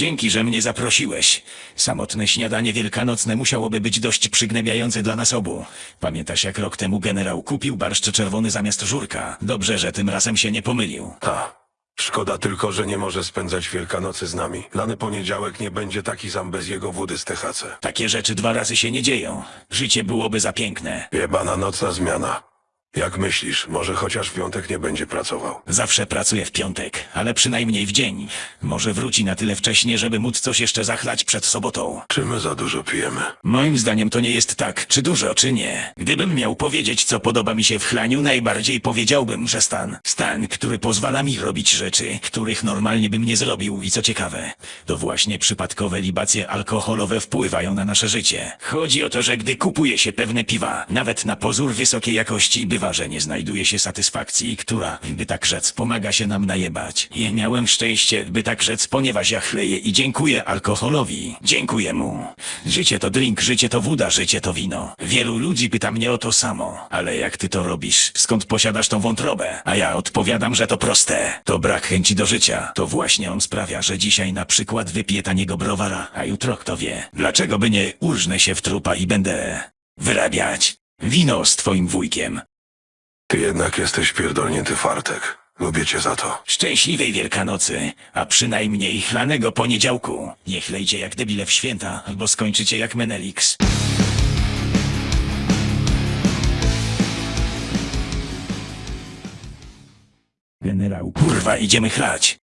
Dzięki, że mnie zaprosiłeś. Samotne śniadanie wielkanocne musiałoby być dość przygnębiające dla nas obu. Pamiętasz, jak rok temu generał kupił barszcz czerwony zamiast żurka? Dobrze, że tym razem się nie pomylił. Ta. Szkoda tylko, że nie może spędzać Wielkanocy z nami. Lany poniedziałek nie będzie taki sam bez jego wody z THC. Takie rzeczy dwa razy się nie dzieją. Życie byłoby za piękne. Jebana nocna zmiana. Jak myślisz, może chociaż w piątek nie będzie pracował? Zawsze pracuję w piątek, ale przynajmniej w dzień. Może wróci na tyle wcześnie, żeby móc coś jeszcze zachlać przed sobotą. Czy my za dużo pijemy? Moim zdaniem to nie jest tak, czy dużo, czy nie. Gdybym miał powiedzieć, co podoba mi się w chlaniu, najbardziej powiedziałbym, że stan. Stan, który pozwala mi robić rzeczy, których normalnie bym nie zrobił i co ciekawe, to właśnie przypadkowe libacje alkoholowe wpływają na nasze życie. Chodzi o to, że gdy kupuje się pewne piwa, nawet na pozór wysokiej jakości, bywa, że nie znajduje się satysfakcji, która, by tak rzec, pomaga się nam najebać. I miałem szczęście, by tak rzec, ponieważ ja chleję i dziękuję alkoholowi. Dziękuję mu. Życie to drink, życie to woda, życie to wino. Wielu ludzi pyta mnie o to samo. Ale jak ty to robisz? Skąd posiadasz tą wątrobę? A ja odpowiadam, że to proste. To brak chęci do życia. To właśnie on sprawia, że dzisiaj na przykład wypiję taniego browara, a jutro kto wie. Dlaczego by nie urżnę się w trupa i będę wyrabiać wino z twoim wujkiem? Ty jednak jesteś pierdolnięty fartek. Lubię cię za to. Szczęśliwej Wielkanocy, a przynajmniej chlanego poniedziałku. Nie chlejcie jak debile w święta, albo skończycie jak Menelix. Generał, kurwa, idziemy chlać.